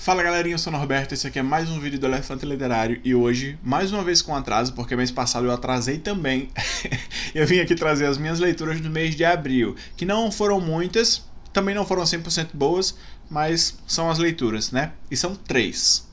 Fala galerinha, eu sou o Norberto, esse aqui é mais um vídeo do Elefante Literário e hoje, mais uma vez com atraso, porque mês passado eu atrasei também, eu vim aqui trazer as minhas leituras do mês de abril, que não foram muitas, também não foram 100% boas, mas são as leituras, né? E são três.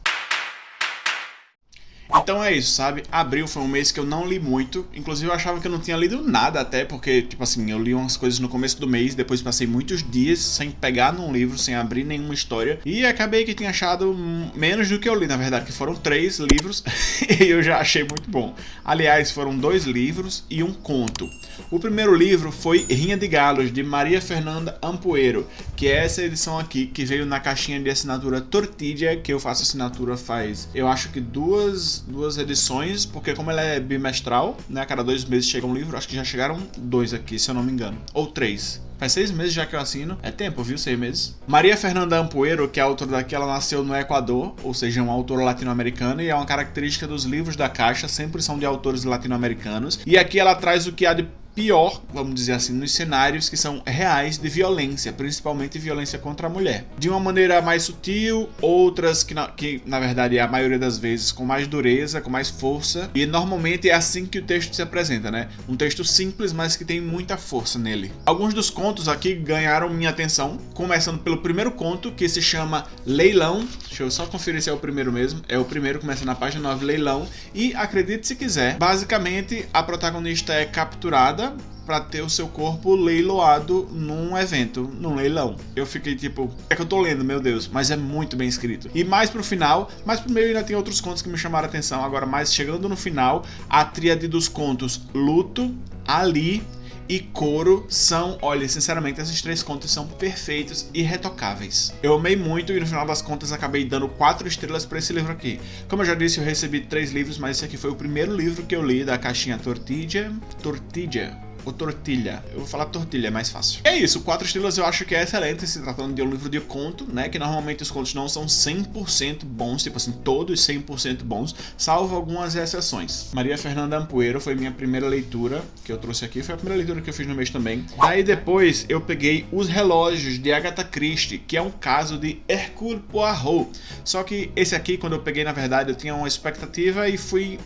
Então é isso, sabe? Abril foi um mês que eu não li muito. Inclusive eu achava que eu não tinha lido nada até, porque, tipo assim, eu li umas coisas no começo do mês, depois passei muitos dias sem pegar num livro, sem abrir nenhuma história. E acabei que tinha achado menos do que eu li, na verdade, que foram três livros e eu já achei muito bom. Aliás, foram dois livros e um conto. O primeiro livro foi Rinha de Galos, de Maria Fernanda Ampoeiro, que é essa edição aqui, que veio na caixinha de assinatura Tortilha, que eu faço assinatura faz, eu acho que duas duas edições, porque como ela é bimestral, né, a cada dois meses chega um livro, acho que já chegaram dois aqui, se eu não me engano, ou três. Faz seis meses já que eu assino. É tempo, viu? Seis meses. Maria Fernanda Ampoeiro, que é a autora daqui, ela nasceu no Equador, ou seja, é uma autora latino-americana, e é uma característica dos livros da Caixa, sempre são de autores latino-americanos. E aqui ela traz o que há de pior, vamos dizer assim, nos cenários que são reais de violência, principalmente violência contra a mulher. De uma maneira mais sutil, outras que na, que na verdade é a maioria das vezes com mais dureza, com mais força, e normalmente é assim que o texto se apresenta, né? Um texto simples, mas que tem muita força nele. Alguns dos contos aqui ganharam minha atenção, começando pelo primeiro conto, que se chama Leilão. Deixa eu só conferir se é o primeiro mesmo. É o primeiro, começa na página 9, Leilão. E acredite se quiser, basicamente a protagonista é capturada para ter o seu corpo leiloado num evento, num leilão. Eu fiquei tipo, é que eu tô lendo, meu Deus, mas é muito bem escrito. E mais pro final, mais pro meio ainda tem outros contos que me chamaram a atenção. Agora, mais chegando no final, a tríade dos contos Luto, Ali e Coro são, olha, sinceramente, esses três contos são perfeitos e retocáveis. Eu amei muito e no final das contas acabei dando quatro estrelas para esse livro aqui. Como eu já disse, eu recebi três livros, mas esse aqui foi o primeiro livro que eu li da caixinha Tortilha. Tortilha ou tortilha. Eu vou falar tortilha, é mais fácil. É isso, Quatro Estrelas eu acho que é excelente se tratando de um livro de conto, né? Que normalmente os contos não são 100% bons, tipo assim, todos 100% bons, salvo algumas exceções. Maria Fernanda Ampoeiro foi minha primeira leitura que eu trouxe aqui, foi a primeira leitura que eu fiz no mês também. Daí depois eu peguei Os Relógios de Agatha Christie, que é um caso de Hercule Poirot. Só que esse aqui, quando eu peguei, na verdade, eu tinha uma expectativa e fui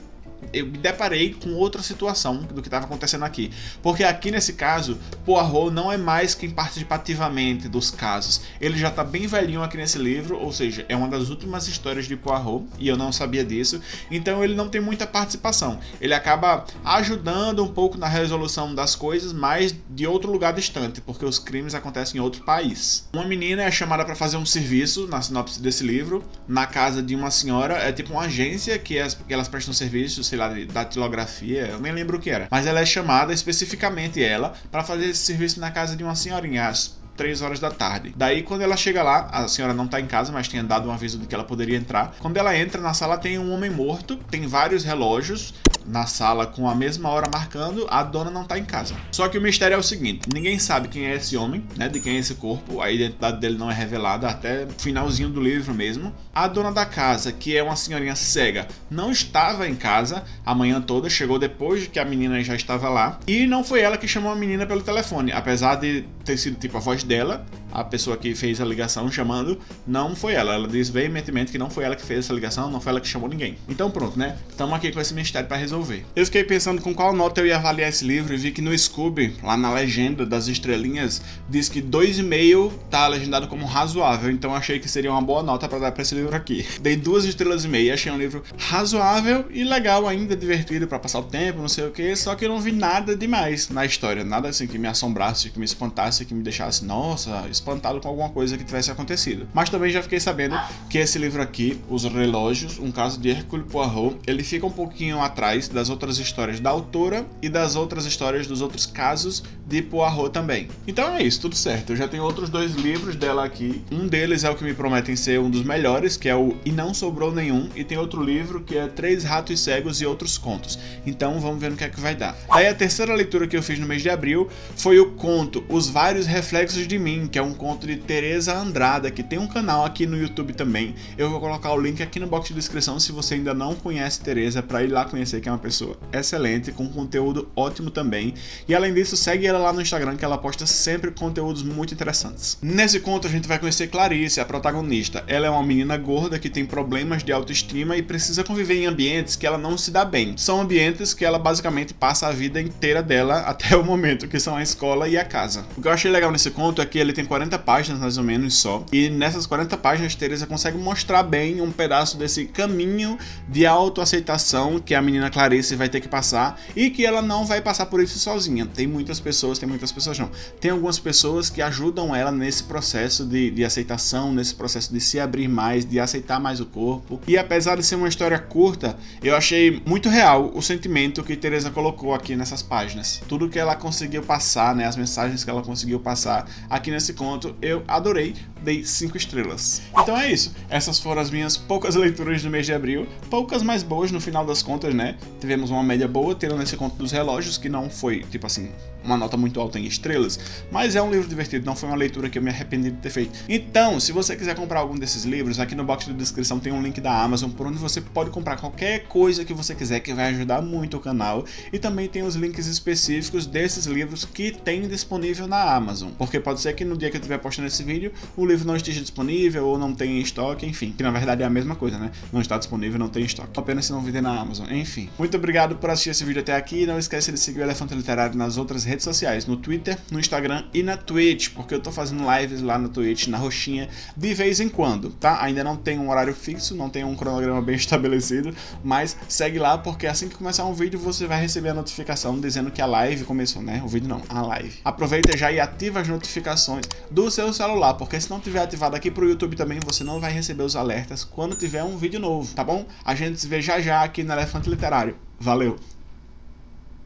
eu me deparei com outra situação do que estava acontecendo aqui. Porque aqui nesse caso, Poirot não é mais quem participa ativamente dos casos. Ele já está bem velhinho aqui nesse livro, ou seja, é uma das últimas histórias de Poirot, e eu não sabia disso. Então ele não tem muita participação. Ele acaba ajudando um pouco na resolução das coisas, mas de outro lugar distante, porque os crimes acontecem em outro país. Uma menina é chamada para fazer um serviço, na sinopse desse livro, na casa de uma senhora, é tipo uma agência que, as, que elas prestam serviços sei lá, de datilografia, eu nem lembro o que era. Mas ela é chamada, especificamente ela, para fazer esse serviço na casa de uma senhorinha, às 3 horas da tarde. Daí, quando ela chega lá, a senhora não tá em casa, mas tinha dado um aviso de que ela poderia entrar. Quando ela entra na sala, tem um homem morto, tem vários relógios, na sala com a mesma hora marcando, a dona não tá em casa. Só que o mistério é o seguinte, ninguém sabe quem é esse homem, né, de quem é esse corpo, a identidade dele não é revelada até finalzinho do livro mesmo. A dona da casa, que é uma senhorinha cega, não estava em casa a manhã toda, chegou depois de que a menina já estava lá, e não foi ela que chamou a menina pelo telefone, apesar de ter sido tipo a voz dela, a pessoa que fez a ligação chamando, não foi ela. Ela diz veementemente que não foi ela que fez essa ligação, não foi ela que chamou ninguém. Então pronto, né? Estamos aqui com esse mistério para resolver. Eu fiquei pensando com qual nota eu ia avaliar esse livro e vi que no Scooby, lá na legenda das estrelinhas, diz que 2,5 tá legendado como razoável, então achei que seria uma boa nota para dar para esse livro aqui. Dei duas estrelas e meia, achei um livro razoável e legal ainda, divertido para passar o tempo, não sei o que, só que eu não vi nada demais na história, nada assim que me assombrasse, que me espantasse, que me deixasse, nossa, espantado com alguma coisa que tivesse acontecido. Mas também já fiquei sabendo que esse livro aqui, Os Relógios, um caso de Hercule Poirot, ele fica um pouquinho atrás das outras histórias da autora e das outras histórias dos outros casos de Poirot também. Então é isso, tudo certo. Eu já tenho outros dois livros dela aqui. Um deles é o que me prometem ser um dos melhores, que é o E Não Sobrou Nenhum, e tem outro livro que é Três Ratos Cegos e Outros Contos. Então vamos ver no que é que vai dar. Daí a terceira leitura que eu fiz no mês de abril foi o conto Os Vários Reflexos de Mim, que é um conto de Teresa Andrada, que tem um canal aqui no YouTube também. Eu vou colocar o link aqui no box de descrição se você ainda não conhece Teresa, para ir lá conhecer, que é uma pessoa excelente, com conteúdo ótimo também. E além disso, segue ela lá no Instagram, que ela posta sempre conteúdos muito interessantes. Nesse conto a gente vai conhecer Clarice, a protagonista. Ela é uma menina gorda que tem problemas de autoestima e precisa conviver em ambientes que ela não se dá bem. São ambientes que ela basicamente passa a vida inteira dela até o momento, que são a escola e a casa. O que eu achei legal nesse conto é que ele tem 40 páginas mais ou menos só, e nessas 40 páginas Teresa consegue mostrar bem um pedaço desse caminho de autoaceitação que a menina Clarice vai ter que passar e que ela não vai passar por isso sozinha. Tem muitas pessoas, tem muitas pessoas não. Tem algumas pessoas que ajudam ela nesse processo de, de aceitação, nesse processo de se abrir mais, de aceitar mais o corpo. E apesar de ser uma história curta, eu achei muito real o sentimento que Teresa colocou aqui nessas páginas. Tudo que ela conseguiu passar, né, as mensagens que ela conseguiu passar aqui nesse conto, eu adorei, dei 5 estrelas. Então é isso, essas foram as minhas poucas leituras do mês de abril, poucas mais boas no final das contas, né? Tivemos uma média boa, tendo esse conto dos relógios, que não foi, tipo assim, uma nota muito alta em estrelas, mas é um livro divertido, não foi uma leitura que eu me arrependi de ter feito. Então, se você quiser comprar algum desses livros, aqui no box de descrição tem um link da Amazon, por onde você pode comprar qualquer coisa que você quiser, que vai ajudar muito o canal, e também tem os links específicos desses livros que tem disponível na Amazon, porque pode ser que no dia que eu estiver postando esse vídeo, o livro não esteja disponível, ou não tenha em estoque, enfim, que na verdade é a mesma coisa, né? Não está disponível, não tem estoque. Apenas se não vender na Amazon, enfim. Muito obrigado por assistir esse vídeo até aqui, não esquece de seguir o Elefante Literário nas outras redes sociais, no Twitter, no Instagram e na Twitch, porque eu tô fazendo lives lá na Twitch, na roxinha, de vez em quando, tá? Ainda não tem um horário fixo, não tem um cronograma bem estabelecido, mas segue lá, porque assim que começar um vídeo, você vai receber a notificação dizendo que a live começou, né? O vídeo não, a live. Aproveita já e ativa as notificações do seu celular, porque se não tiver ativado aqui pro YouTube também, você não vai receber os alertas quando tiver um vídeo novo, tá bom? A gente se vê já já aqui no Elefante Literário. Valeu!